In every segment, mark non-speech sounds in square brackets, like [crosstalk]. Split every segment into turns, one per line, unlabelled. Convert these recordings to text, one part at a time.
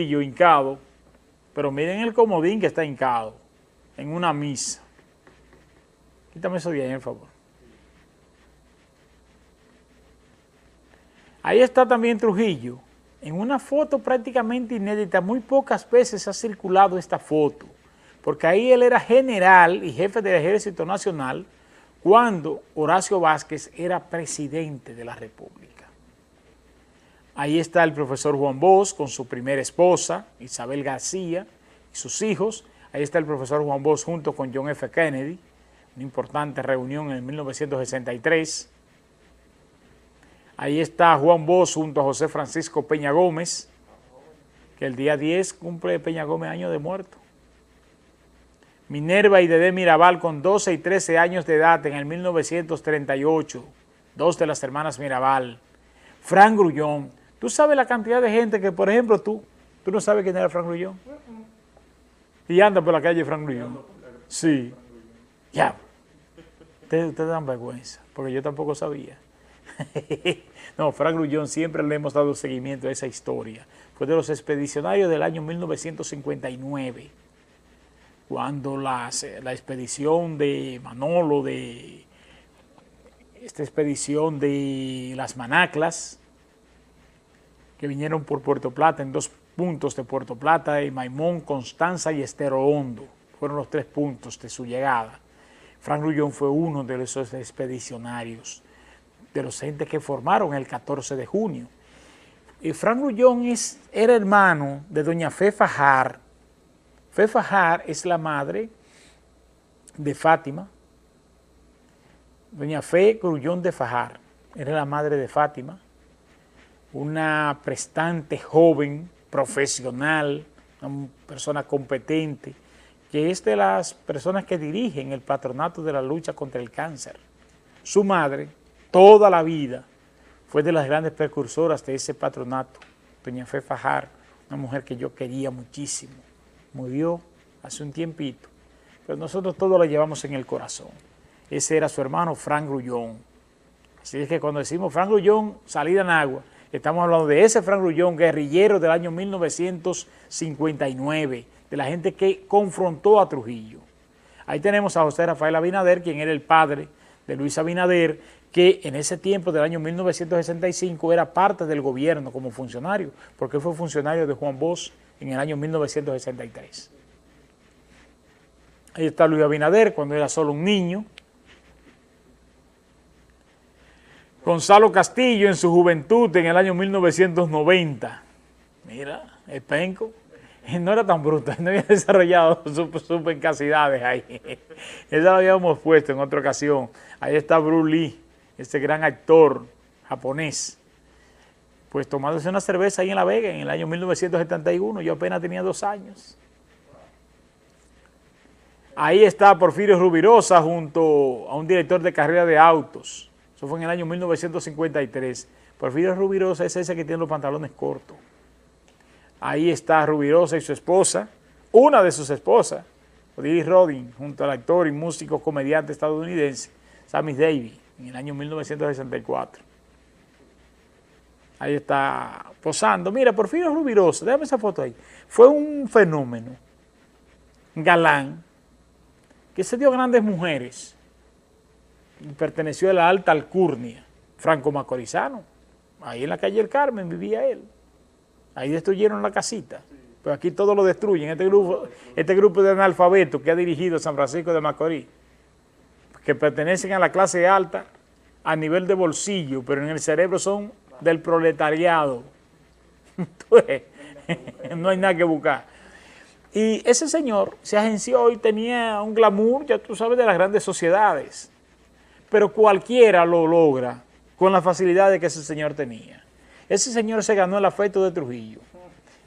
hincado, pero miren el comodín que está hincado en una misa. Quítame eso bien, por favor. Ahí está también Trujillo, en una foto prácticamente inédita, muy pocas veces ha circulado esta foto, porque ahí él era general y jefe del Ejército Nacional cuando Horacio Vázquez era presidente de la República. Ahí está el profesor Juan Bosch con su primera esposa, Isabel García, y sus hijos. Ahí está el profesor Juan Bosch junto con John F. Kennedy, una importante reunión en 1963. Ahí está Juan Bosch junto a José Francisco Peña Gómez, que el día 10 cumple Peña Gómez año de muerto. Minerva y Dede Mirabal con 12 y 13 años de edad en el 1938, dos de las hermanas Mirabal. Fran Grullón, Tú sabes la cantidad de gente que, por ejemplo, tú, tú no sabes quién era Frank Grullón. Y anda por la calle Frank Grullón. Sí. Ya. Ustedes, dan vergüenza, porque yo tampoco sabía. [laughs] no, Frank Grullón siempre le hemos dado seguimiento a esa historia. Fue de los expedicionarios del año 1959, cuando la expedición de Manolo, de esta expedición de las Manaclas, que vinieron por Puerto Plata, en dos puntos de Puerto Plata, y Maimón, Constanza y Estero Hondo. Fueron los tres puntos de su llegada. Frank Rullón fue uno de esos expedicionarios, de los entes que formaron el 14 de junio. Y Frank Rullón es, era hermano de doña Fe Fajar. Fe Fajar es la madre de Fátima. Doña Fe Grullón de Fajar era la madre de Fátima una prestante joven, profesional, una persona competente, que es de las personas que dirigen el patronato de la lucha contra el cáncer. Su madre, toda la vida, fue de las grandes precursoras de ese patronato, doña Fe Fajar, una mujer que yo quería muchísimo. Murió hace un tiempito, pero nosotros todos la llevamos en el corazón. Ese era su hermano Frank Grullón. Así es que cuando decimos Frank Grullón, salida en agua, Estamos hablando de ese Frank Grullón, guerrillero del año 1959, de la gente que confrontó a Trujillo. Ahí tenemos a José Rafael Abinader, quien era el padre de Luis Abinader, que en ese tiempo del año 1965 era parte del gobierno como funcionario, porque fue funcionario de Juan Bosch en el año 1963. Ahí está Luis Abinader cuando era solo un niño, Gonzalo Castillo en su juventud en el año 1990. Mira, el penco. No era tan bruto, [laughs] no había desarrollado sus pencasidades ahí. [laughs] Esa lo habíamos puesto en otra ocasión. Ahí está Bruce Lee, este gran actor japonés. Pues tomándose una cerveza ahí en La Vega en el año 1971. Yo apenas tenía dos años. Ahí está Porfirio Rubirosa junto a un director de carrera de autos. Fue en el año 1953. Porfirio Rubirosa es ese que tiene los pantalones cortos. Ahí está Rubirosa y su esposa, una de sus esposas, Odilis Rodin, junto al actor y músico comediante estadounidense Sammy Davis, en el año 1964. Ahí está posando. Mira, Porfirio Rubirosa, déjame esa foto ahí. Fue un fenómeno, galán, que se dio grandes mujeres perteneció a la alta alcurnia, franco macorizano. Ahí en la calle El Carmen vivía él. Ahí destruyeron la casita. Pero aquí todo lo destruyen. Este grupo, este grupo de analfabetos que ha dirigido San Francisco de Macorís, que pertenecen a la clase alta a nivel de bolsillo, pero en el cerebro son del proletariado. [laughs] [laughs] no hay nada que buscar. Y ese señor se agenció y tenía un glamour, ya tú sabes, de las grandes sociedades pero cualquiera lo logra con la facilidad que ese señor tenía. Ese señor se ganó el afecto de Trujillo.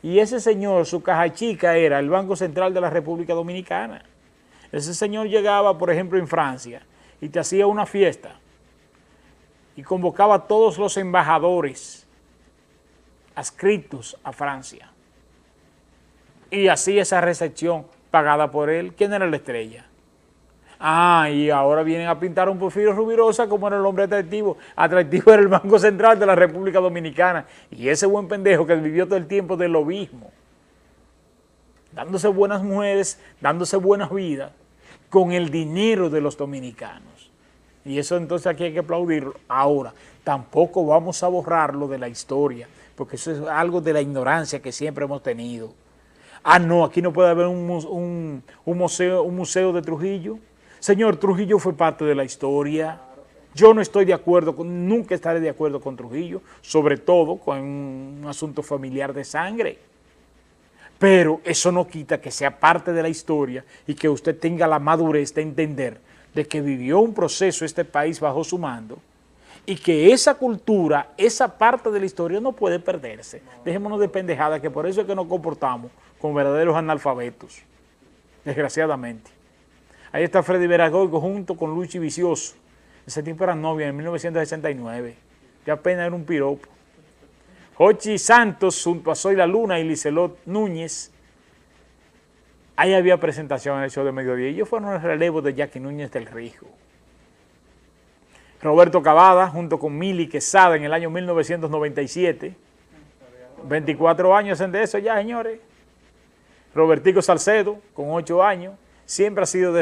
Y ese señor, su caja chica era el Banco Central de la República Dominicana. Ese señor llegaba, por ejemplo, en Francia y te hacía una fiesta y convocaba a todos los embajadores adscritos a Francia. Y hacía esa recepción pagada por él. ¿Quién era la estrella? Ah, y ahora vienen a pintar un Porfirio Rubirosa como era el hombre atractivo. Atractivo era el Banco Central de la República Dominicana. Y ese buen pendejo que vivió todo el tiempo del lobismo. dándose buenas mujeres, dándose buenas vidas, con el dinero de los dominicanos. Y eso entonces aquí hay que aplaudirlo. Ahora, tampoco vamos a borrarlo de la historia, porque eso es algo de la ignorancia que siempre hemos tenido. Ah, no, aquí no puede haber un museo, un museo de Trujillo. Señor, Trujillo fue parte de la historia. Yo no estoy de acuerdo, con, nunca estaré de acuerdo con Trujillo, sobre todo con un asunto familiar de sangre. Pero eso no quita que sea parte de la historia y que usted tenga la madurez de entender de que vivió un proceso este país bajo su mando y que esa cultura, esa parte de la historia no puede perderse. Dejémonos de pendejada, que por eso es que nos comportamos como verdaderos analfabetos, desgraciadamente. Ahí está Freddy Veragoico junto con Luchi Vicioso. Ese tiempo era novia en 1969. Ya apenas era un piropo. Jochi Santos junto a Soy la Luna y Licelot Núñez. Ahí había presentación en el show de mediodía. Ellos fueron el relevo de Jackie Núñez del Rijo. Roberto Cavada junto con Mili Quesada en el año 1997. 24 años en de eso ya, señores. Robertico Salcedo con 8 años. Siempre ha sido de